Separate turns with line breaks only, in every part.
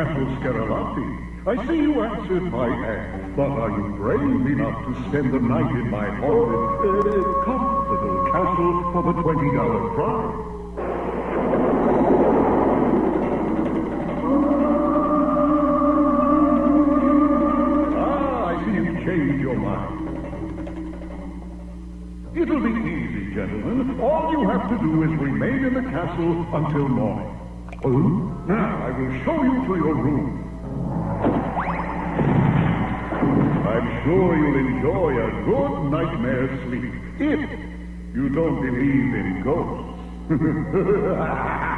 Michael Scarlatti. I see you answered my ad, but are you brave enough to spend the night in my haunted, uh, comfortable castle for the $20 prize? Ah, I see you've changed your mind. It'll be easy, gentlemen. All you have to do is remain in the castle until morning. Oh? Now, I will show you to your room. I'm sure you'll enjoy a good nightmare sleep if you don't believe in ghosts.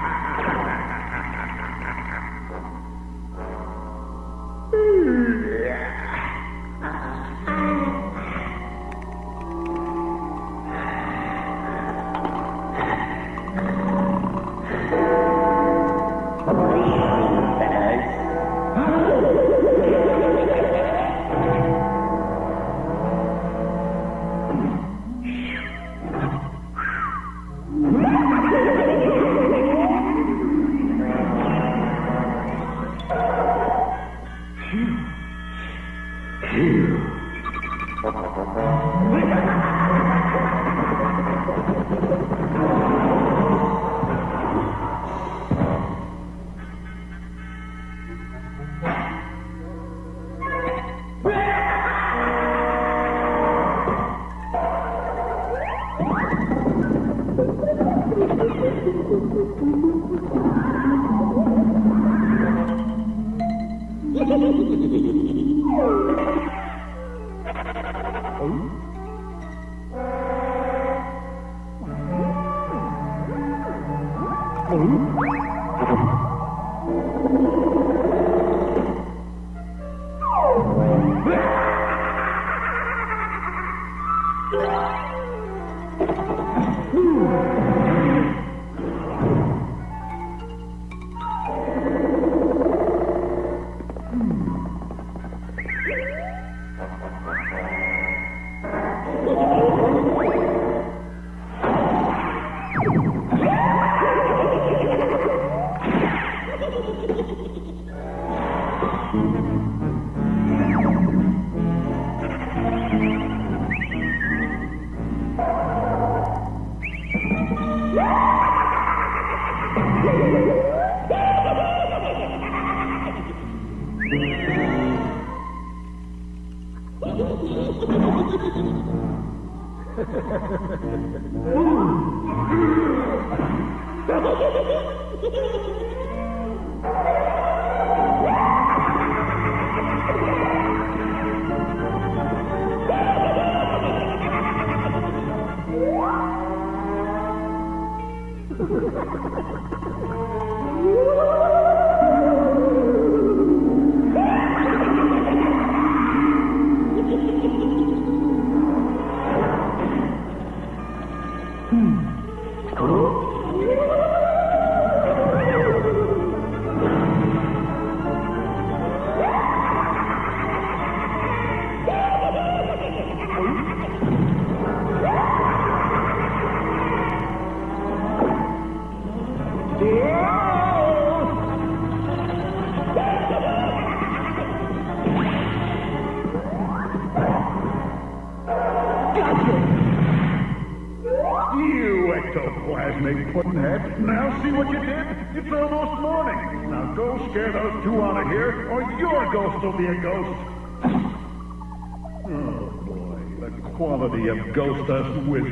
of ghost us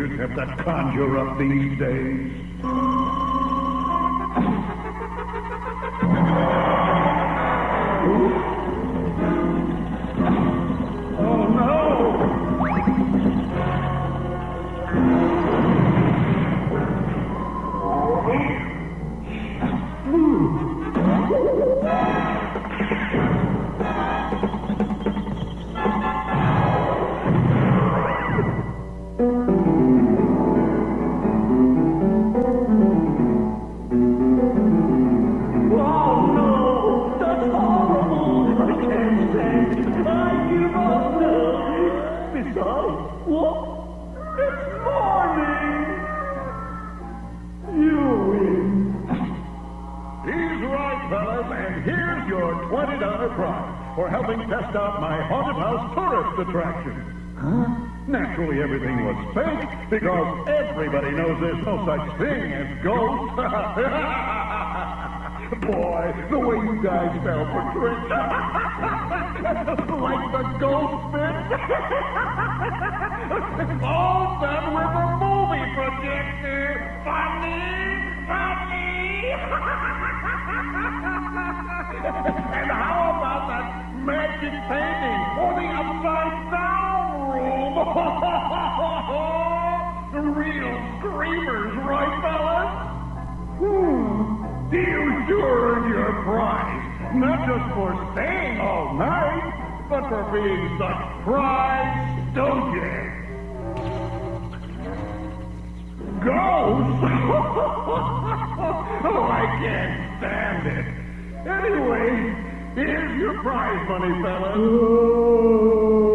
attraction. Naturally, everything was fake because everybody knows there's no such thing as ghosts. Boy, the way you guys fell for tricks. like the ghost bit. All done with a movie projector. Funny, funny. and how about that magic painting for the upside down room? Real screamers, right, fellas? Hmm. You sure earned your prize. Not just for staying all night, but for being such prize stooges. Ghosts? oh, I can't stand it. Anyway, here's your prize money, fellas.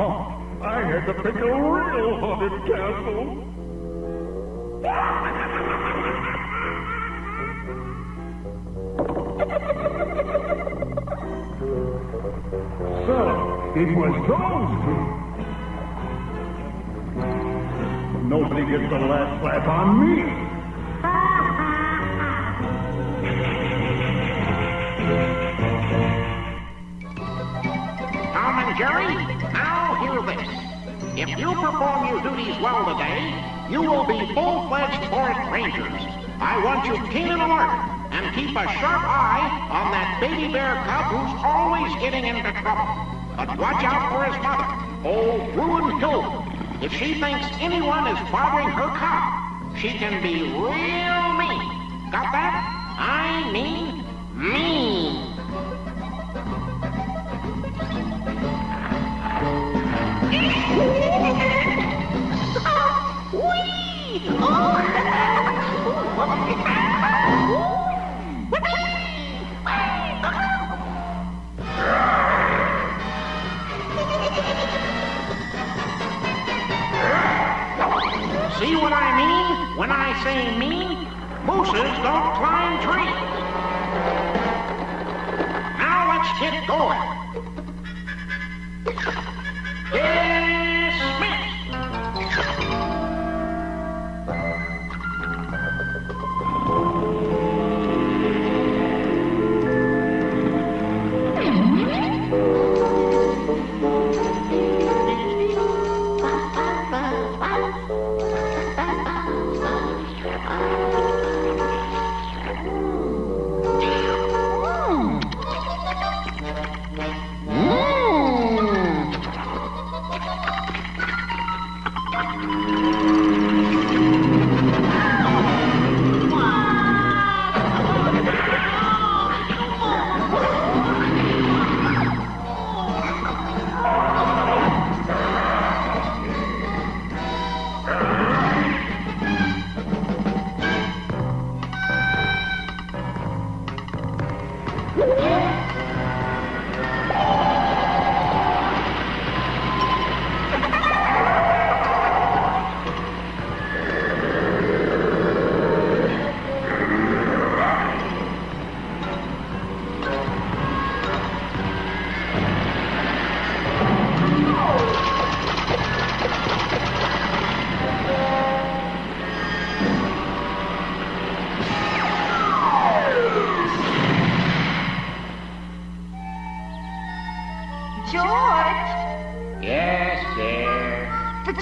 I had to pick a real haunted castle. So, it was those two. Nobody gets the last laugh on me.
Jerry, now hear this. If you perform your duties well today, you will be full-fledged forest rangers. I want you keen and alert, and keep a sharp eye on that baby bear cub who's always getting into trouble. But watch out for his mother, old Brunhilda. If she thinks anyone is bothering her cub, she can be real mean. Got that? I mean mean. See what I mean when I say mean? Mooses don't climb trees. Now let's get going.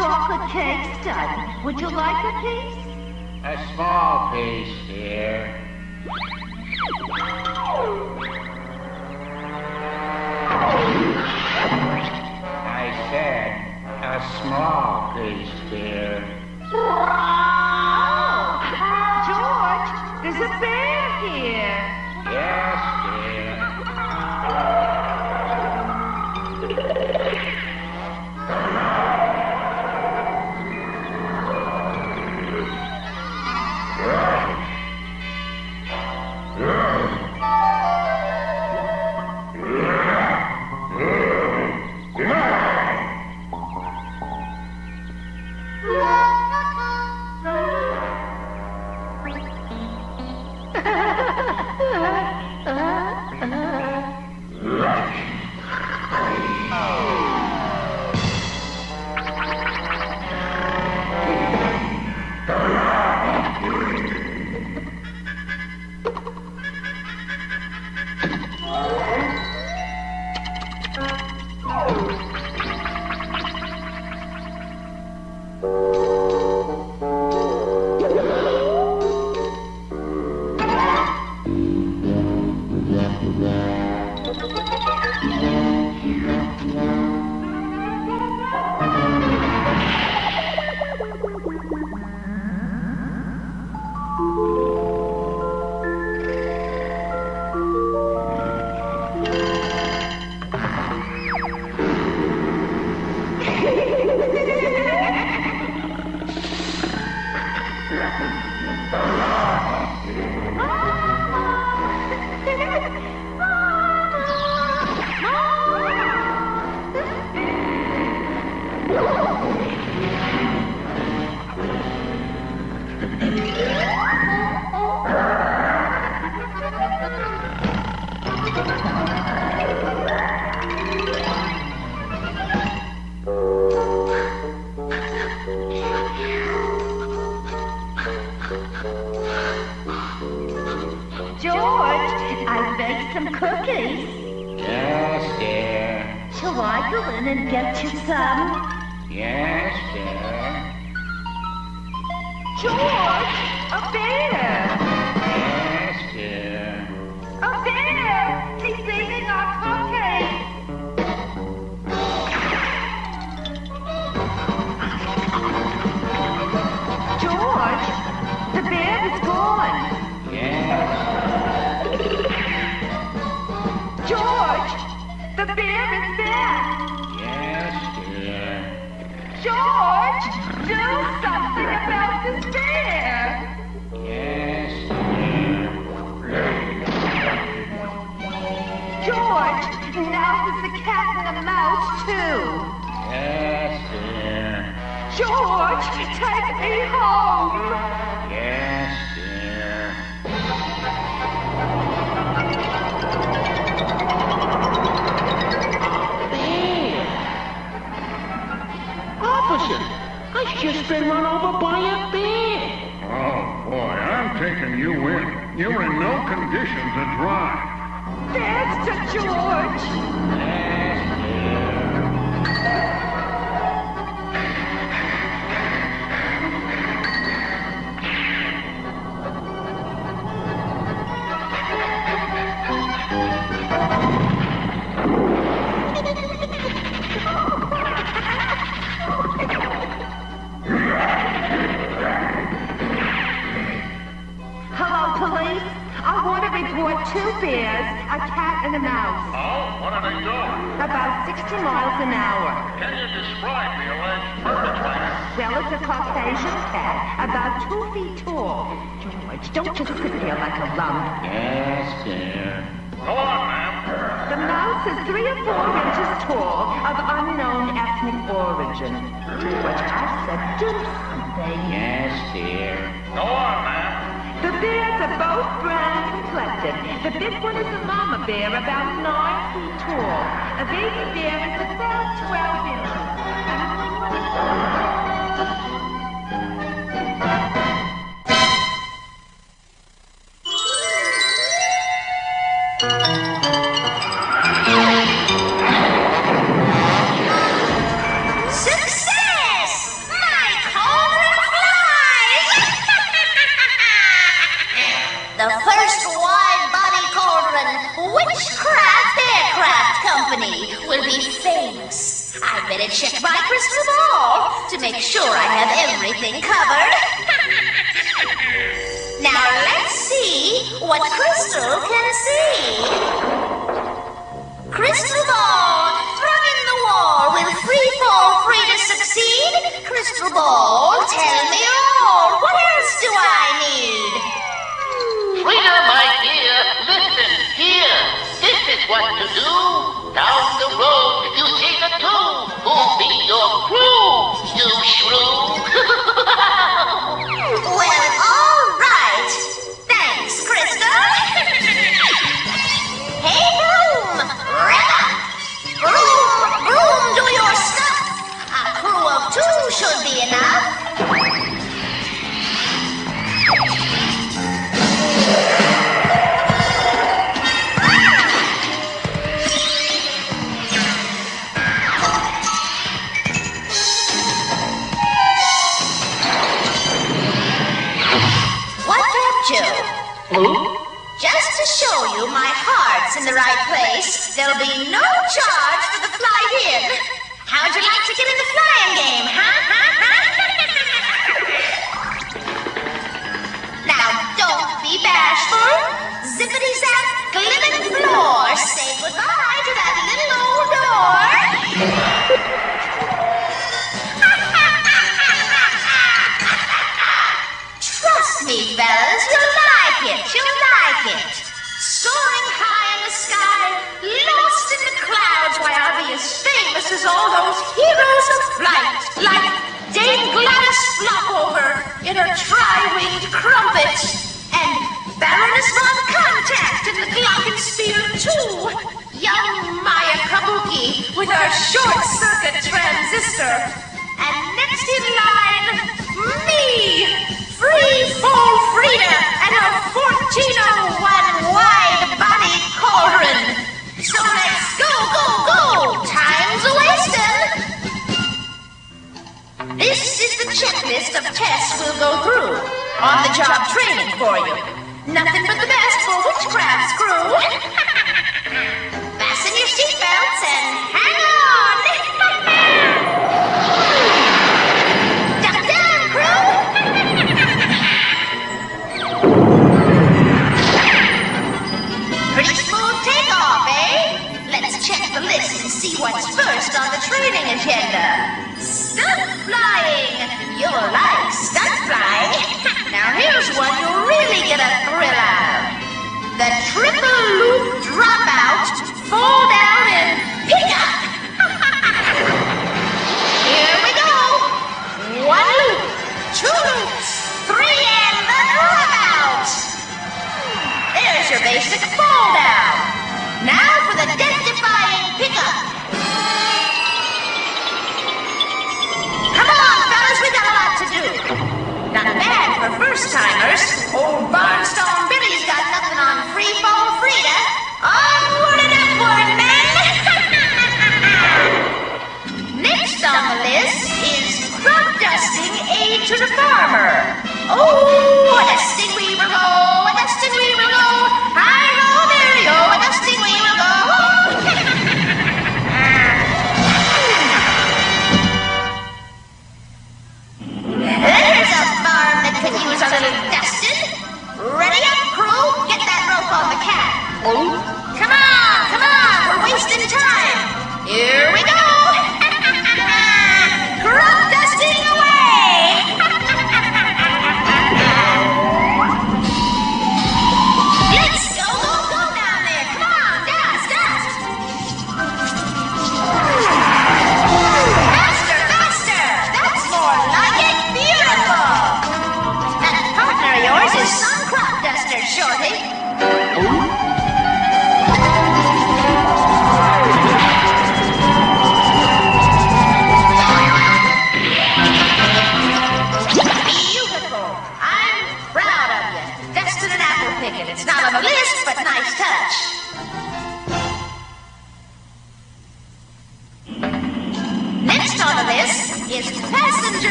Chocolate cake's done. Would you like a piece?
A small piece, here. I said a small piece, here.
Oh, George, there's a bear here.
Yes,
George, I baked some cookies.
Yes, dear.
Shall I go in and get you some?
Yes, dear.
George, a bear! The bear is gone.
Yes.
George, the bear is back.
Yes, dear.
George, do something about this bear.
Yes, dear.
George, now there's a cat and a mouse too.
Yes, dear.
George, take me home.
Just been run over by a bear.
Oh, boy, I'm taking you in. You're in no condition to drive.
There's to George. An hour.
Can you describe the alleged perpetrator?
Well, it's a Caucasian cat, about two feet tall. George, don't just sit there like a lump.
Yes, dear.
Go on, ma'am.
The mouse is three or four inches tall, of unknown ethnic origin. George, I said do something.
Yes, dear.
Go on, ma'am.
The bears are both brown and complected. The big one is a mama bear, about nine feet tall. A baby bear is about 12 Young Maya Kabuki with her short-circuit transistor. And next in line, me, Free Fall Frida and her 1401 wide body cauldron. So let's go, go, go! Time's a wasting. This is the checklist of tests we'll go through. On the job training for you. Nothing but the best for Witchcraft's crew. Seatbelts and hang on! Duck crew! Pretty smooth takeoff, eh? Let's check the list and see what's first on the training agenda. Stunt flying! You'll like stunt flying. now here's one you'll really get a thrill out. The triple loop dropout, fall down and pick up. Here we go. One loop, two loops, three and the dropout. There's your basic fall down. Now for the death-defying pickup. Come on, fellas, we got a lot to do. Not bad for first-timers. Old Barnstone Billy's got nothing on Free Fall Frida. Onward Next on the list is crop dusting aid to the farmer. Oh, a dusting we will go, a dusting we will go. Hi ho, there we go, a dusting we will go. There's a farm that could use a little dusting. Ready up, crew? Get that rope on the cat. Oh. Come on, come on, we're wasting time. Here we go. Crop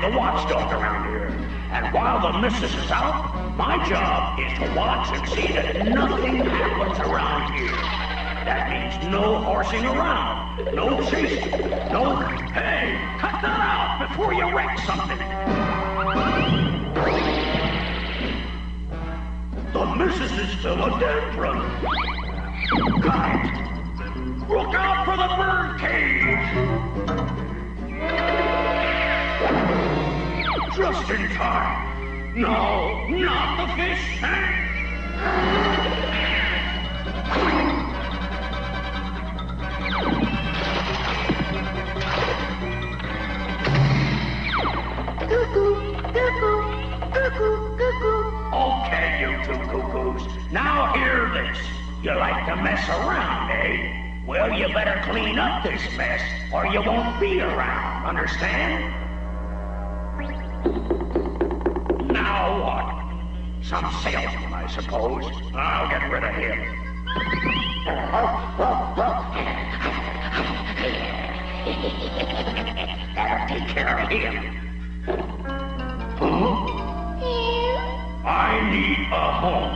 The
watchdog around here. And while the missus is out, my job is to watch and see that nothing happens around here. That means no horsing around, no chasing, no... Hey, cut that out before you wreck something. The missus is still a dead brother. It. Look out for the bird cage. Just in time. No, not the fish tank.
Cuckoo, cuckoo, cuckoo, cuckoo.
Okay, you two cuckoos. Now hear this. You like to mess around, eh? Well, you better clean up this mess, or you won't be around. Understand? Now what? Some salesman, I suppose. I'll get rid of him. That'll take care of him. Huh? I need a home.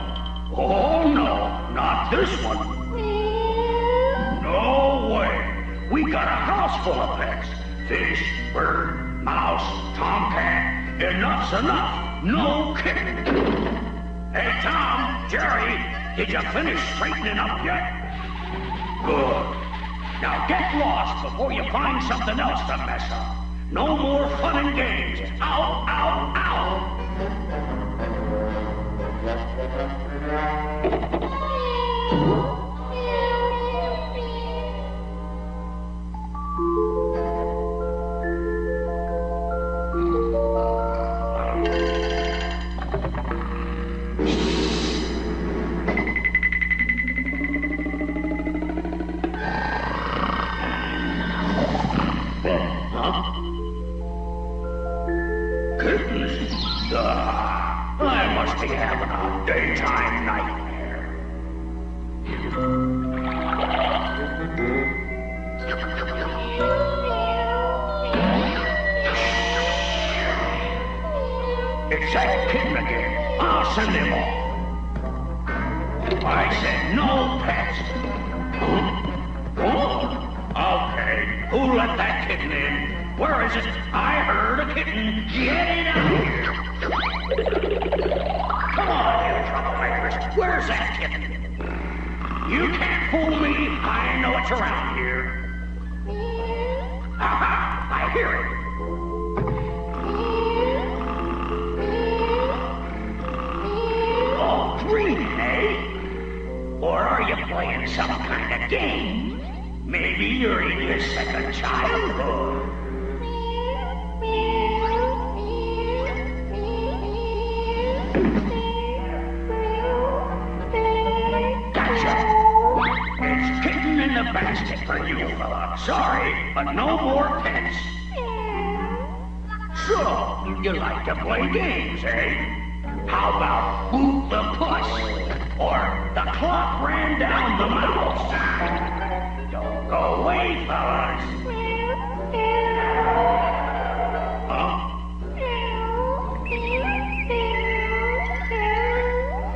Oh, no, not this one. No way. We got a house full of pets. Fish, bird, mouse, tomcat. Enough's enough. No kidding. Hey, Tom, Jerry, did you finish straightening up yet? Good. Now get lost before you find something else to mess up. No more fun and games. Ow, ow, ow. Having a daytime nightmare. It's that kitten again. Oh, I'll send him off. I said no pets. Oh, okay. Who let that kitten in? Where is it? I heard a kitten. Get it Know around here. Aha! I hear it. Oh, dreaming, eh? Or are you playing some kind of game? Maybe you're in your second childhood. To play games, eh? How about Boot the Puss? Or The Clock Ran Down the Mouse? Don't go away, fellas.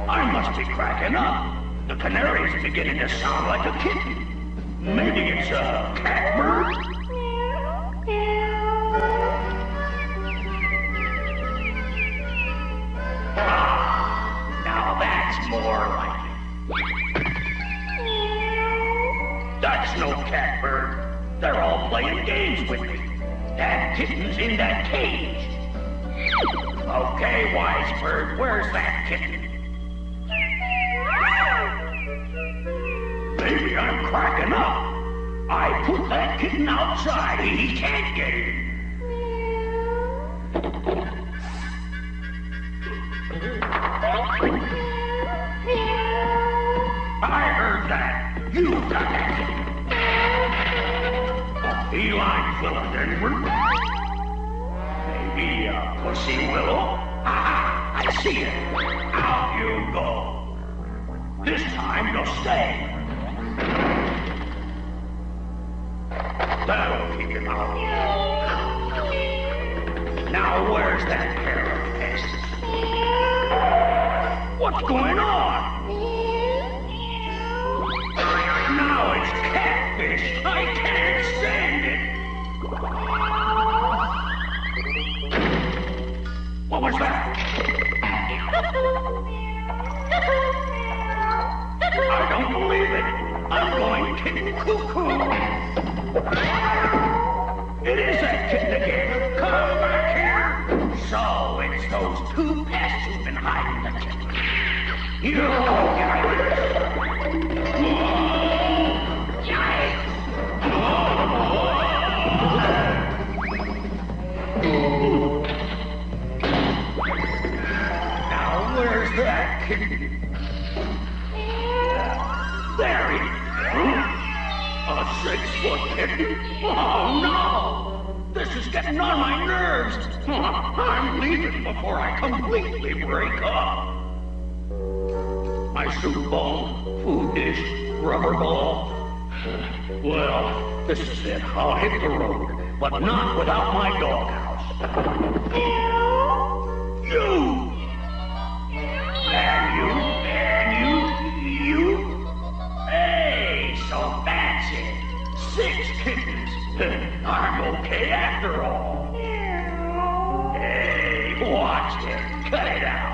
I must be cracking up. The canary's beginning to sound like a kitten. Maybe it's a catbird? Playing games with me. That kitten's in that cage. Okay, wise bird, where's that kitten? Maybe I'm cracking up. I put that kitten outside. and He can't get in. I heard that. You got that kitten. Feline philodendron? Maybe a pussy willow? Aha! I see it. Out you go. This time you'll stay. That'll keep him out. Now where's that pair of pests? What's going on? Now it's catfish. I can't stand. What was that? I don't believe it. I'm going kitten cuckoo. It is that kitten again. Come back here. So it's those two pests who've been hiding the kitten. You guys. Oh, no! This is getting on my nerves. I'm leaving before I completely break up. My soup bowl, food dish, rubber ball. Well, this is it. I'll hit the road, but not without my doghouse. You! And you, I'm after all. Hey, watch it. Cut it out.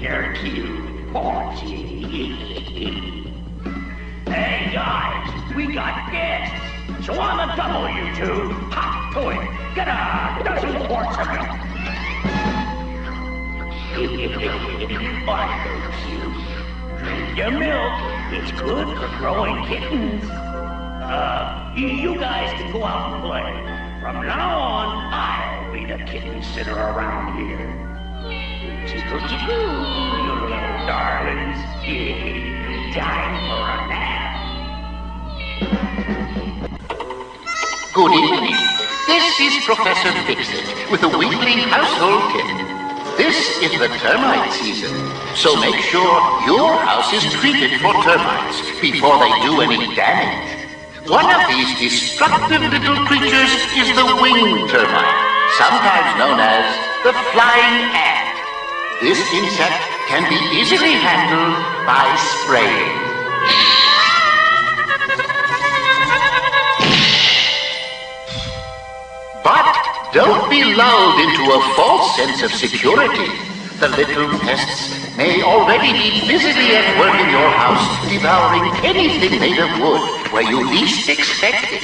They're cute, aren't hey, guys, we got guests. So on the double, you two. Hop to it. Get a dozen quarts of milk. Why, they're cute. Your milk. It's good for growing kittens. Uh, you, guys can go out and play. From now on, I'll be the kitten sitter around here. Chickle, chickle, you little darlings. Time for a nap.
Good evening. This is Professor Fixit with the weekly household kit. This is the termite season, so make sure your house is treated for termites before they do any damage. One of these destructive little creatures is the winged termite, sometimes known as the flying ant. This insect can be easily handled by spraying. Don't be lulled into a false sense of security. The little pests may already be busily at work in your house, devouring anything made of wood where you least expect it.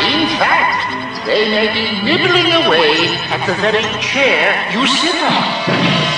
In fact, they may be nibbling away at the very chair you sit on.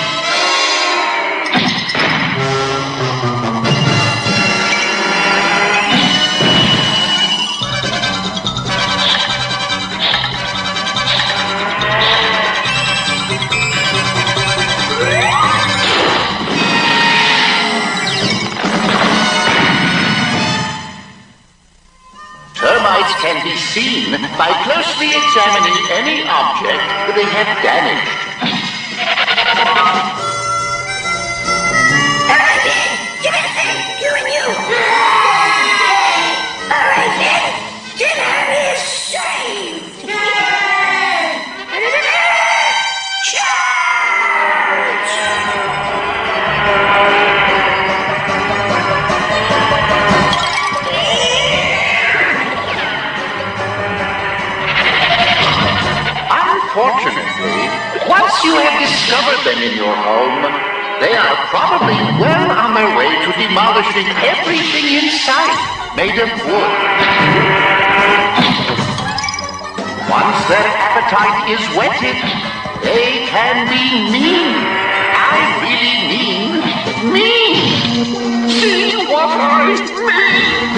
Can be seen by closely examining any object they have damaged. You have discovered them in your home, they are probably well on their way to demolishing everything in sight made of wood. Once their appetite is whetted, they can be mean. I really mean mean. See what I mean.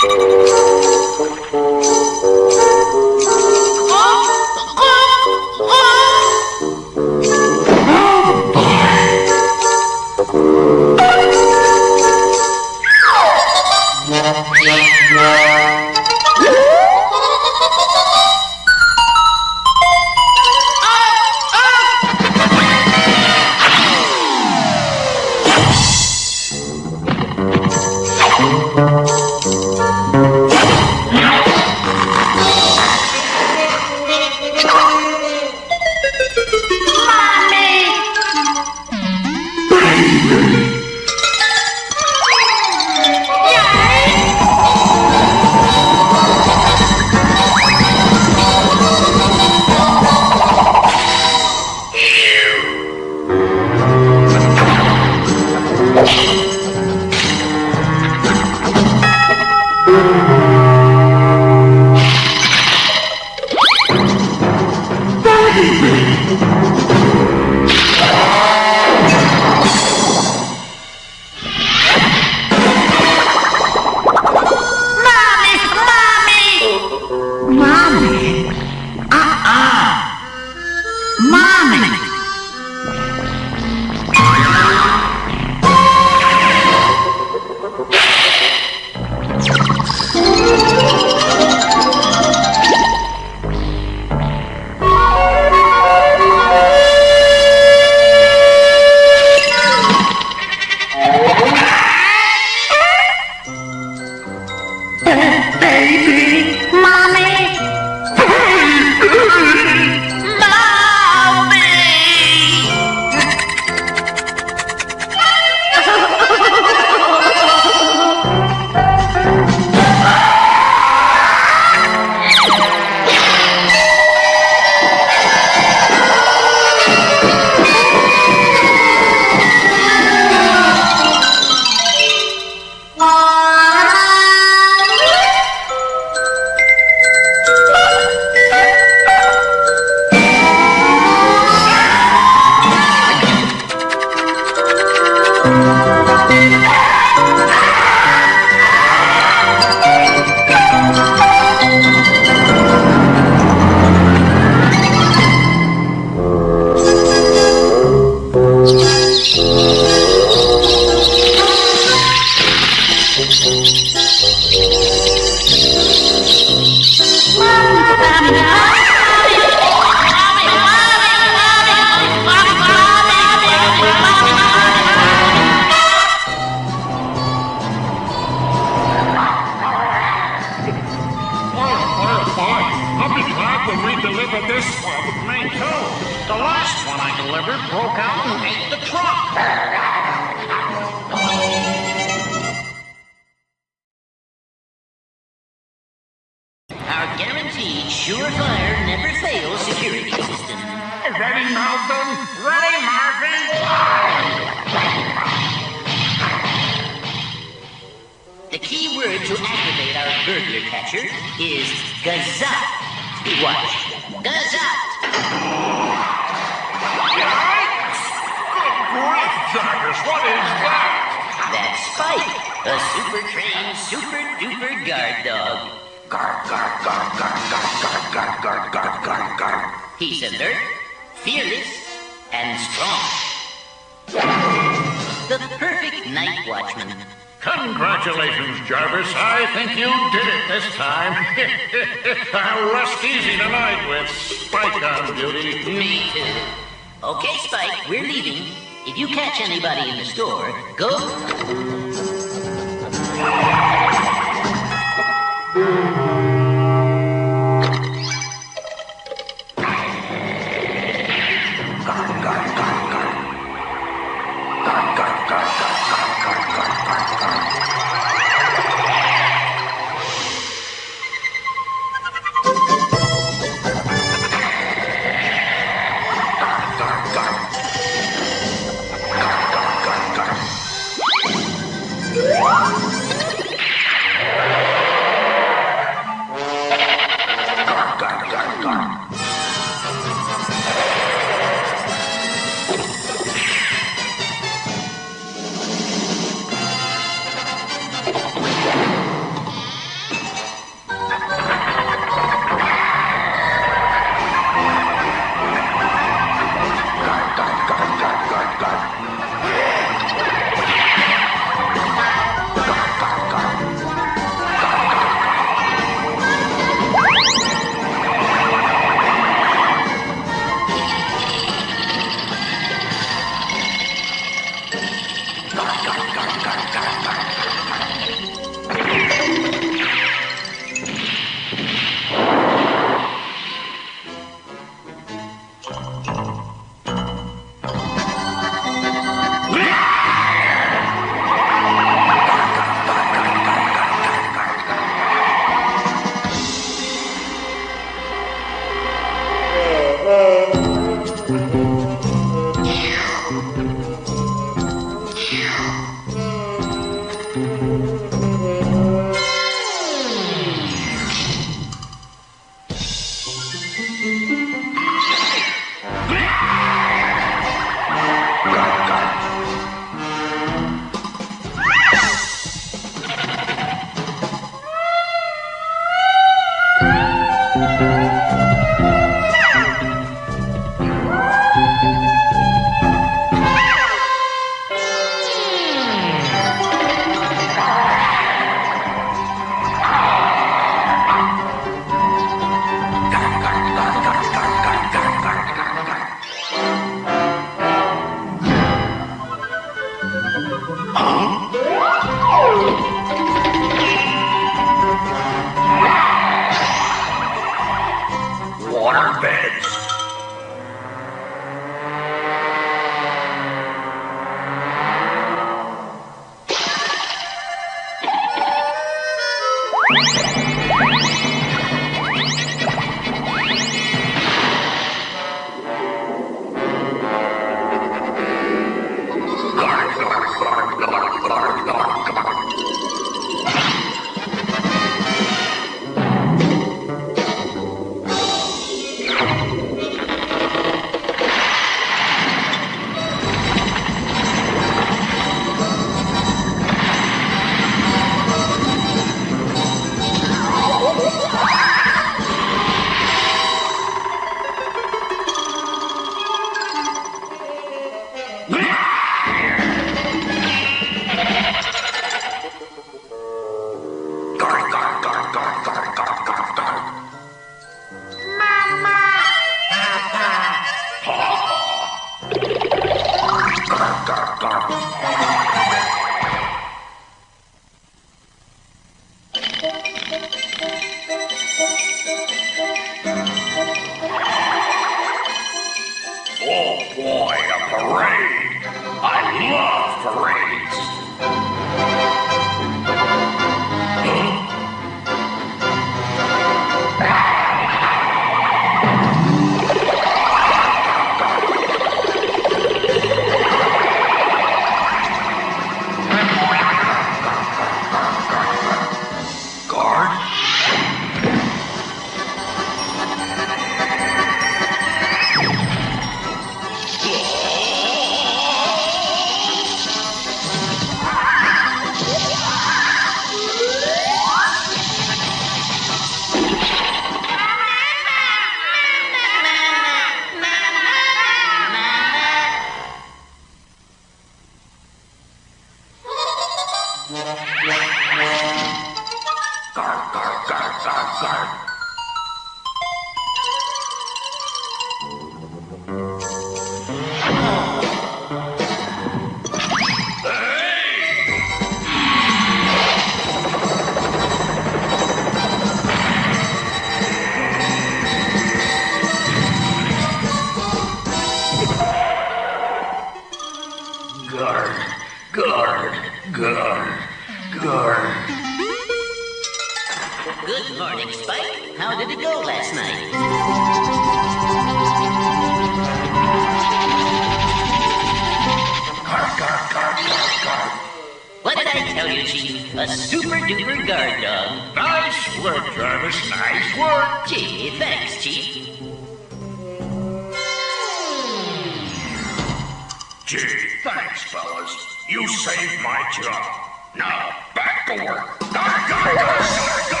You
saved my job. Now, back to work.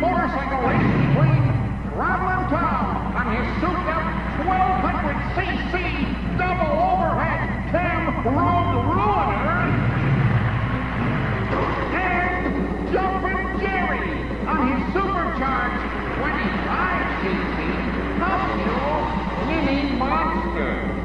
motorcycle race between Traveling Tom and his souped-up 1200cc double overhead Cam Road Ruiner and Jumpin' Jerry on his supercharged 25cc muscle Mini Monster.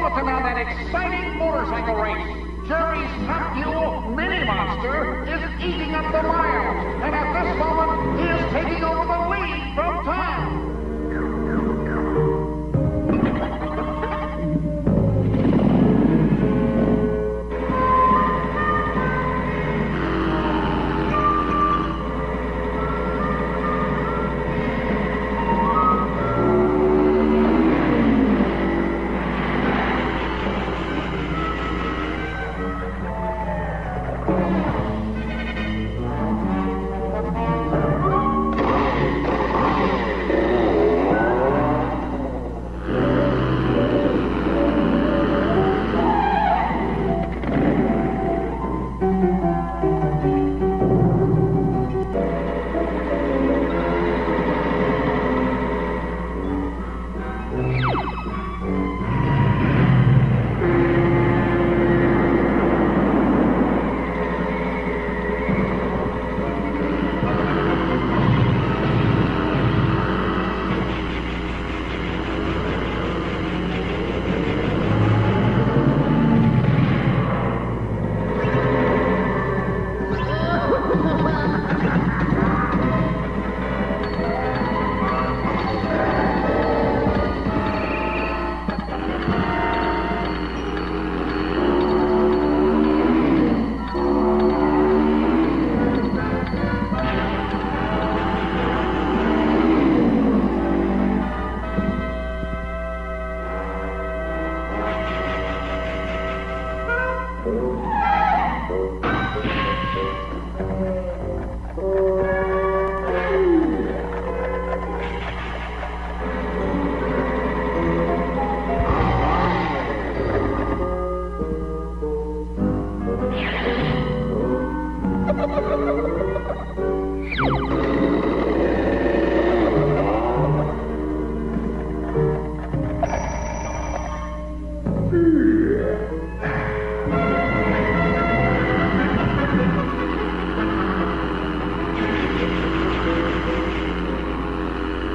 Bulletin on that exciting motorcycle race. Jerry's Top Mini Monster is eating up the miles, and at this moment,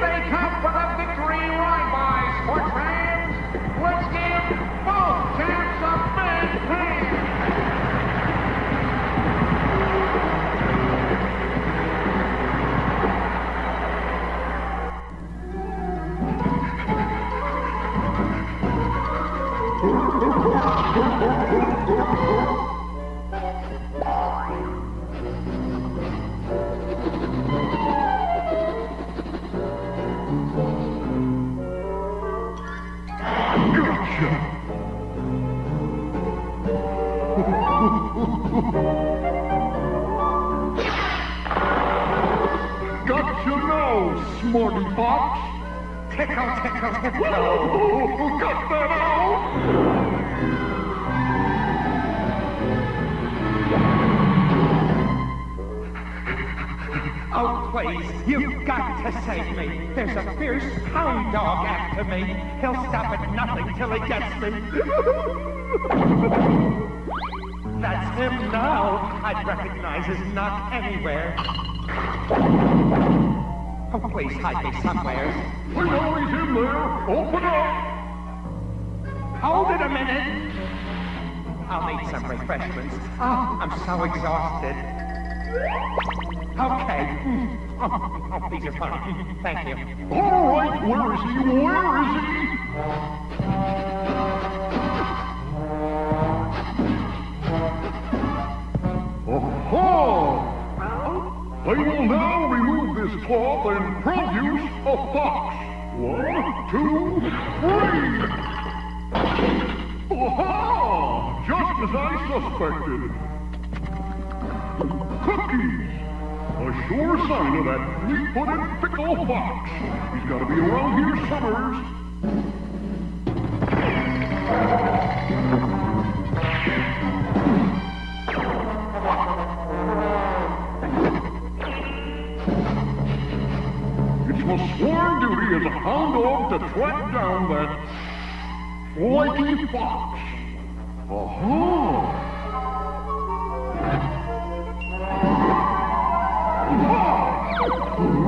they come for the victory. Ride
by Sports smarty fox.
Tickle, tickle, tickle.
Oh, got that out?
Oh, please, you've got to save me. There's a fierce hound dog after me. He'll stop at nothing till he gets me. That's him now. I'd recognize his knock anywhere. Oh, please hide me somewhere.
We know he's in there. Open up.
Hold it a minute. I'll need some refreshments. Oh, I'm so exhausted. Okay. Oh, oh, these are fine. Thank you.
All right, where is he? Where is he? Aha! I will now this cloth and produce a fox. One, two, three! Aha! Just as I suspected. Cookies! A sure sign of that fleet-footed fickle fox. He's got to be around here summers. My sworn duty as a hound dog to track down that flaky fox. Aha!
Sorry.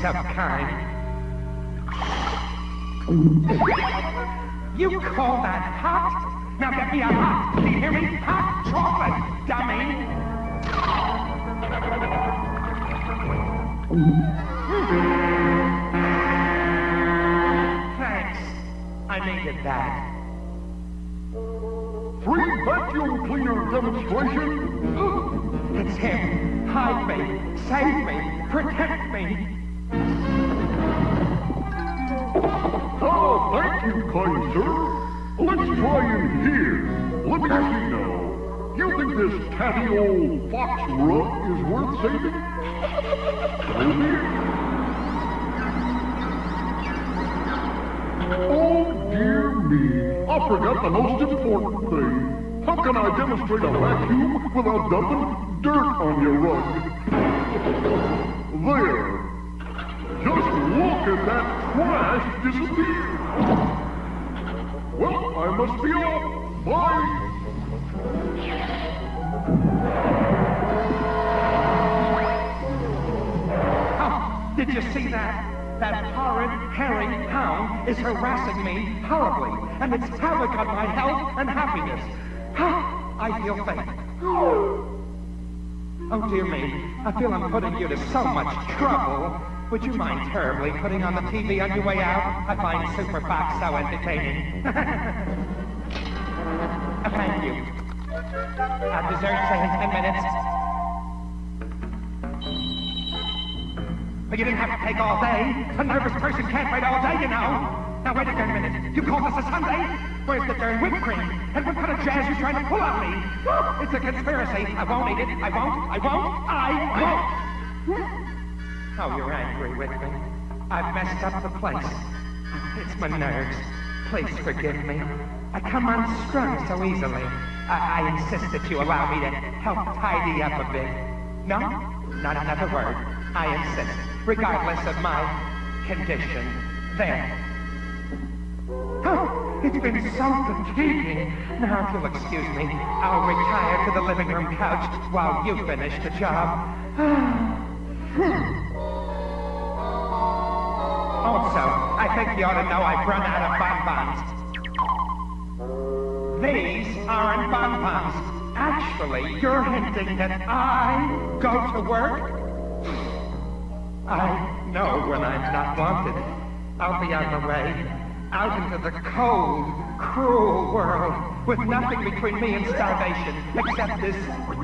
so kind. You call that hot? Now get me a hot, do you hear me? Hot chocolate, dummy! Thanks. I needed that.
Free vacuum cleaner demonstration?
It's him. Hide me. Save me. Protect me.
Sir. Let's try in here. Let me see now. You think this catty old fox rug is worth saving? Be it. Oh, dear me. I forgot the most important thing. How can I demonstrate a vacuum without dumping dirt on your rug? There. Just look at that trash disappear. I must be off. Bye.
Did you see that? That horrid, hairy hound is harassing me horribly, and it's havoc on my health and happiness. I feel faint. Oh, dear me. I feel I'm putting you to so much trouble. Would you mind terribly putting on the TV on your way out? I find Super Fox so entertaining. Uh, Thank you. Uh, dessert, say in ten minutes. But you didn't have to take all day. A nervous person can't wait all day, you know. Now, wait a minute. You called this a sundae? Where's the darn whipped cream? And what kind of jazz you trying to pull on me? It's a conspiracy. I won't eat it. I won't. I won't. I won't. Oh, you're angry with me. I've messed up the place. It's my nerves. Please forgive me. I come unstrung so easily. I, I insist that you allow me to help tidy up a bit. No? Not another word. I insist, regardless of my condition. There. Oh, it's been so fatiguing. Now, if you'll excuse me, I'll retire to the living room couch while you finish the job. Hmm. also, I think you ought to know I've run out of bonbons. These aren't bonbons. Actually, you're hinting that I go to work? I know when I'm not wanted. I'll be on the way out into the cold, cruel world with nothing between me and starvation except this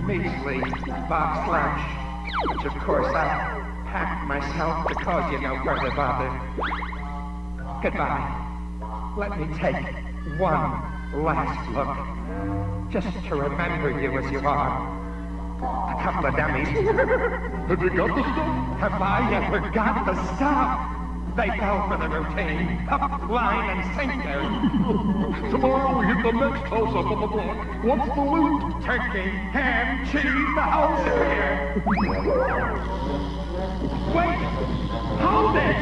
measly box lunch, which of course I'll pack myself to cause you no further bother. Goodbye. Let me take one last look, just to remember you as you are. A couple of dummies.
Have you got the stuff?
Have I ever got the stuff? They fell for the routine. Up, line, and sinker.
Tomorrow we hit the next house up on the block. What's the loot?
Turkey, ham, cheese, the whole here. Wait! Hold it!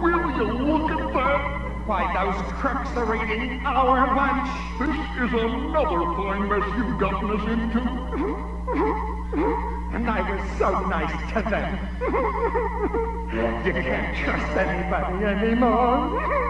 Will you look at that?
Why, those crooks are eating our lunch.
This is another fine mess you've gotten us into.
And I was so nice to them. You can't trust anybody anymore.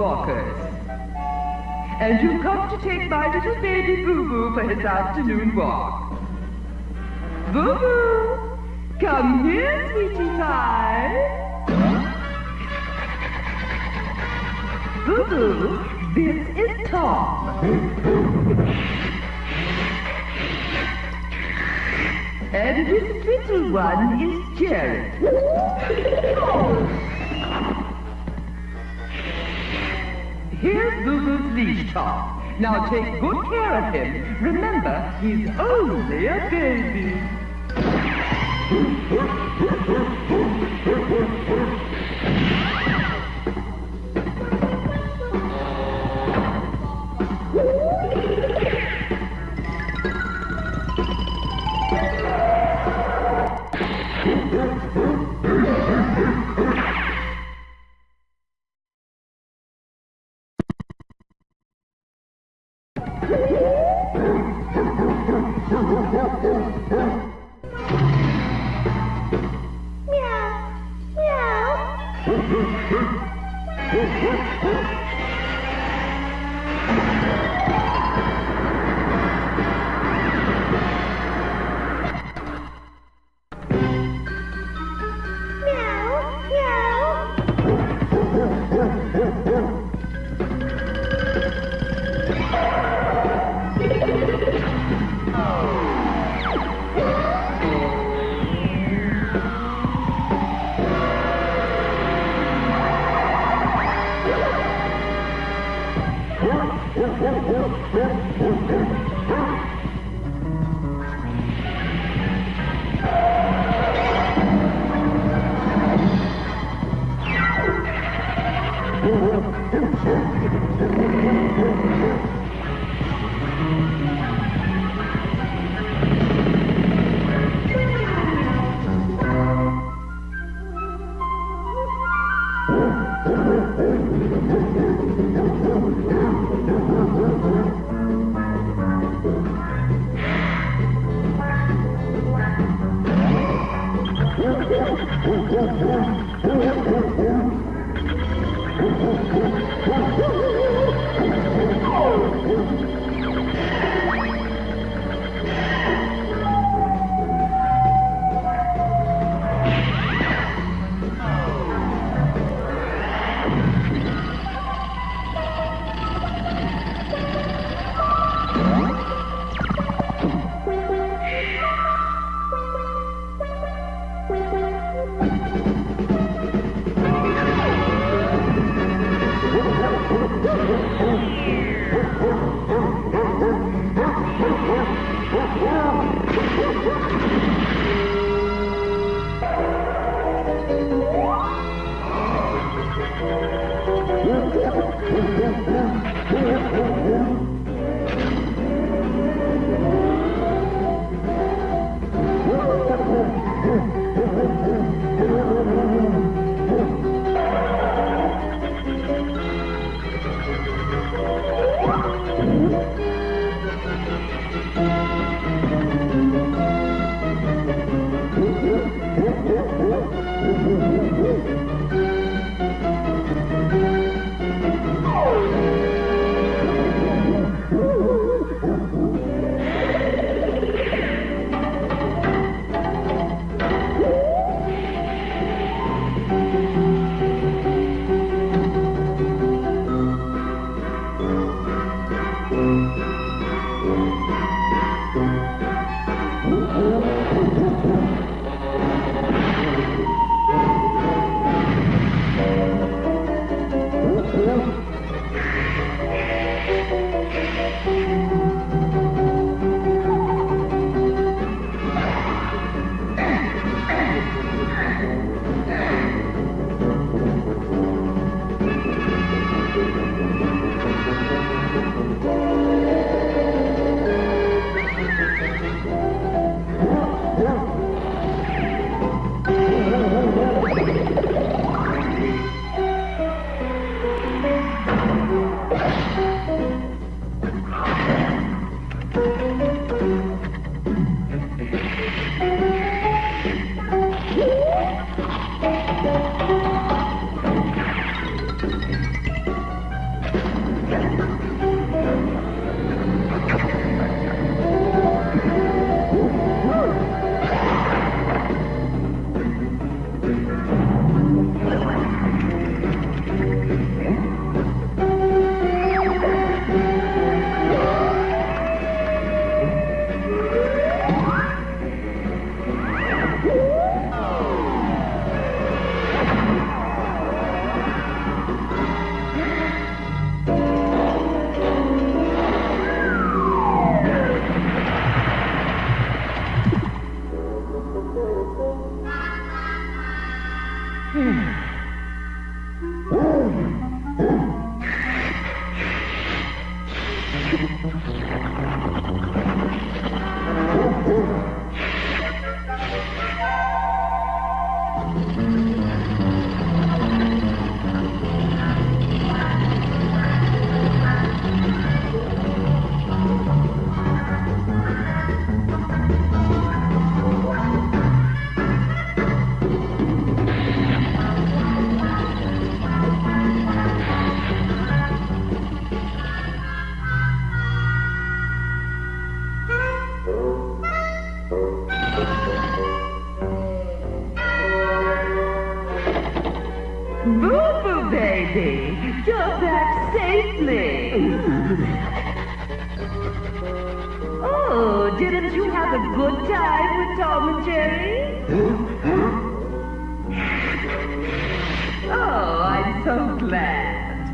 Walkers. And you've come to take my little baby Boo-Boo for his afternoon walk. Boo-Boo! Come here, sweetie pie. Boo-Boo, this is Tom. And this little one is Jerry. Here's Boo-Boo's leash, Tom. Now take good care of him. Remember, he's only a baby.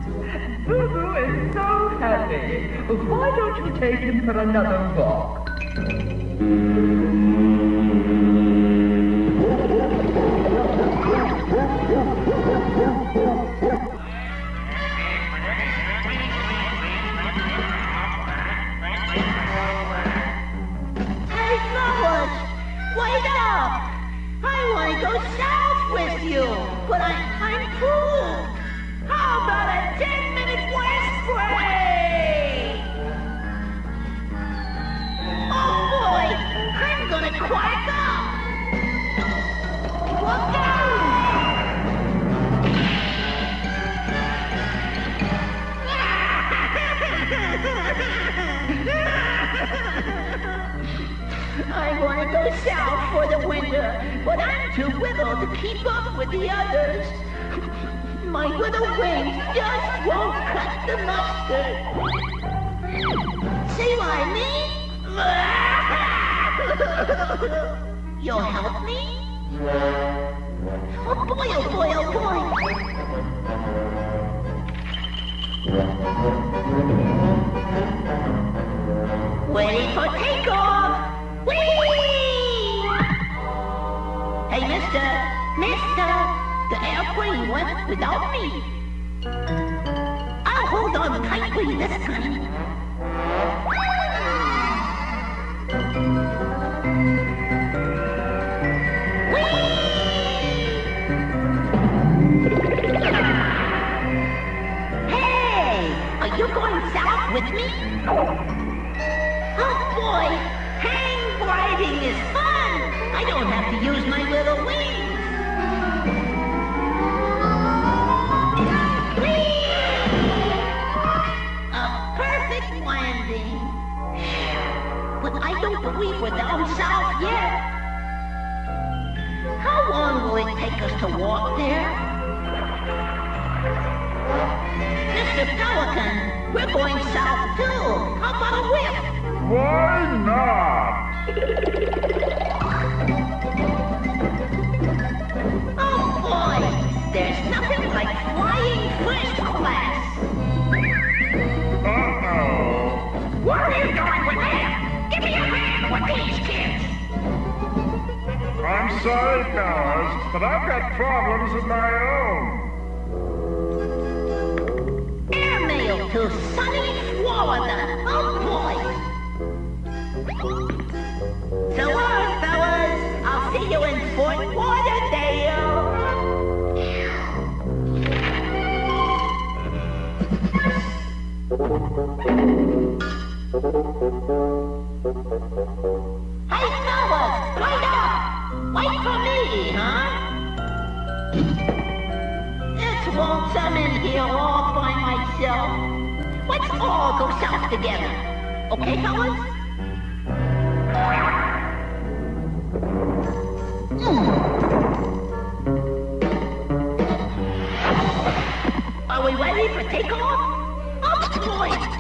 So. Boo Boo is so happy. Why don't you take him for another walk?
Hey, fellas, wake up! I want to go south with you, but I, I'm cool. About a 10-minute west break? Oh, boy, I'm gonna! I go south for the winter, but I'm too little to keep up with the others. My little wings just won't cut the mustard. See what I mean? You'll help me? Oh boy, oh boy, oh boy. Ready for takeoff! Whee! Hey, mister! Mister! Where airplane went without me. I'll hold on tightly this time. Hey! Are you going south with me? Oh boy! Hang gliding is fun! I don't have to use my little wings! Don't believe we're down south yet! How long will it take us to walk there? Mr. Pelican, we're going south too. How about a whip?
Why not?
Oh boy, there's
but I've got problems of my own.
Airmail to sunny Florida. Oh boy. So long, fellas. I'll see you in Fort Lauderdale. Hey, fellas, wait up! Wait for me, huh? It's lonesome in here all by myself. Let's all go south together. Okay, fellas? Hmm. Are we ready for takeoff? Oh, boy!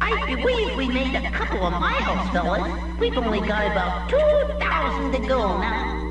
I believe we made a couple of miles, fellas. We've only got about 2,000 to go now.